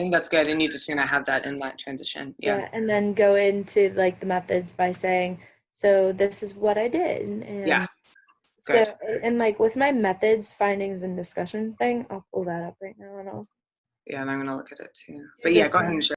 think that's good, and you're just gonna have that in that transition. Yeah. and then go into like the methods by saying, so this is what I did. And Yeah, So and like with my methods, findings, and discussion thing, I'll pull that up right now and I'll Yeah, and I'm gonna look at it too. But yeah, go ahead and share.